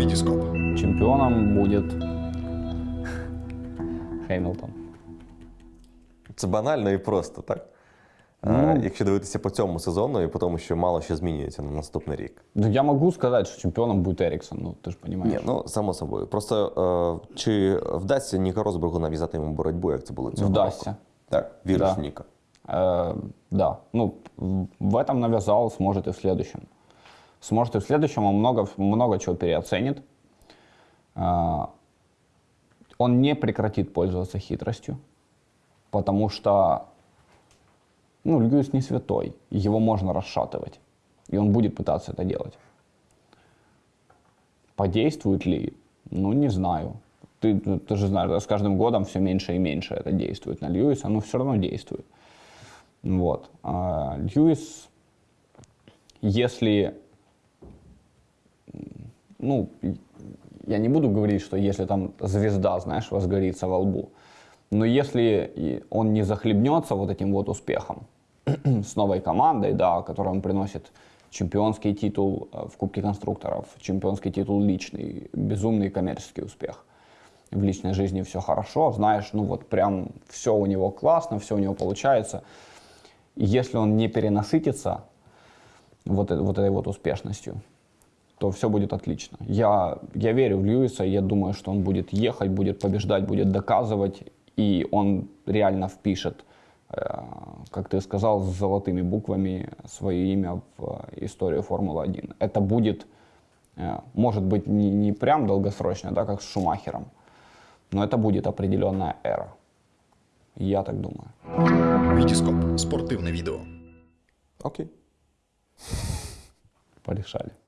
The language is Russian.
Вітіскоп. Чемпионом будет Хэмилтон. Це банально і просто, так? Ну. А, якщо дивитися по цьому сезону і по тому, що мало що змінюється на наступний рік. Ну, я могу сказать, что чемпионом будет Эриксон, ну ты же понимаешь. Ні, ну само собою. Просто е, чи вдасться Ніка Розбергу нав'язати йому боротьбу, як це було цього Вдасться. року? Так, віриш Да. в Ніка. Э, да, ну, в- в этом навязал, сможет и в следующем. Сможет и в следующем, он много, много чего переоценит. Э, он не прекратит пользоваться хитростью, потому что, ну, Льюис не святой, его можно расшатывать, и он будет пытаться это делать. Подействует ли? Ну, не знаю. Ты, ты- ты же знаешь, с каждым годом все меньше и меньше это действует на Льюиса, но все равно действует. Вот. А Льюис, если, ну, я не буду говорить, что если там звезда, знаешь, возгорится во лбу, но если он не захлебнется вот этим вот успехом с новой командой, да, которая он приносит чемпионский титул э, в Кубке конструкторов, чемпионский титул личный, безумный коммерческий успех. В личной жизни все хорошо, знаешь, ну вот прям все у него классно, все у него получается. Если он не перенасытится вот, э- вот этой вот успешностью, то все будет отлично. Я, я верю в Льюиса, я думаю, что он будет ехать, будет побеждать, будет доказывать, и он реально впишет, э, как ты сказал, с золотыми буквами свое имя в э, историю Формулы-1. Это будет, э, может быть, не, не прям долгосрочно, да, как с Шумахером, но это будет определенная эра. Я так думаю. Вітіскоп. Спортивне відео. Окей. Порешали.